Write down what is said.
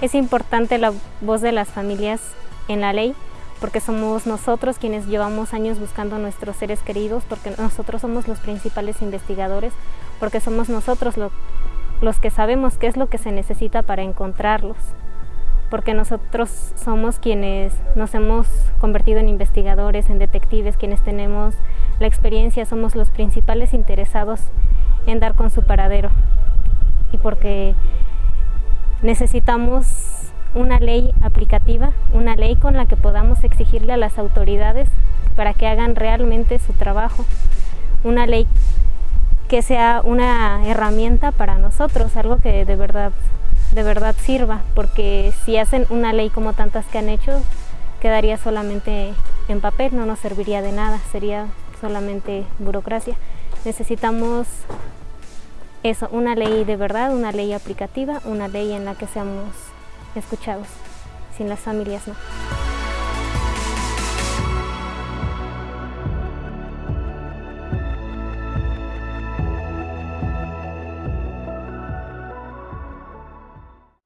Es importante la voz de las familias en la ley porque somos nosotros quienes llevamos años buscando a nuestros seres queridos, porque nosotros somos los principales investigadores, porque somos nosotros los que sabemos qué es lo que se necesita para encontrarlos, porque nosotros somos quienes nos hemos convertido en investigadores, en detectives, quienes tenemos la experiencia, somos los principales interesados en dar con su paradero. Y porque necesitamos una ley aplicativa, una ley con la que podamos exigirle a las autoridades para que hagan realmente su trabajo, una ley que sea una herramienta para nosotros, algo que de verdad, de verdad sirva, porque si hacen una ley como tantas que han hecho, quedaría solamente en papel, no nos serviría de nada, sería solamente burocracia. Necesitamos eso, una ley de verdad, una ley aplicativa, una ley en la que seamos escuchados, sin las familias no.